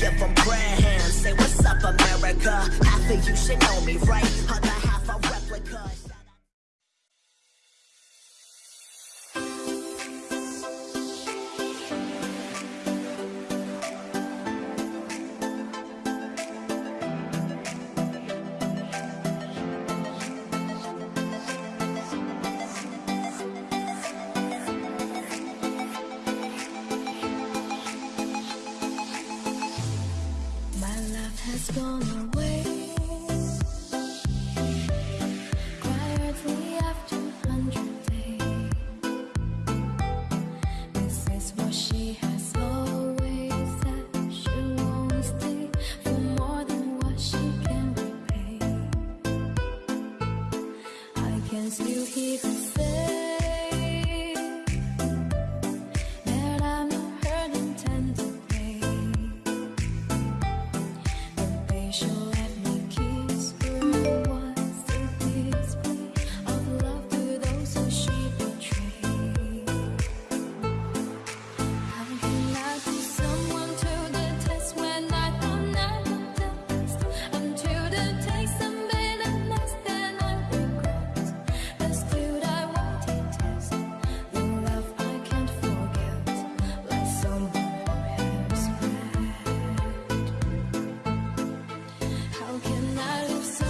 them prayer hands. Say, what's up, America? Half of you should know me, right? has gone away. Quietly after hundred days This is what she has always She'll stay for more than what she can repay. I can still hear the not if so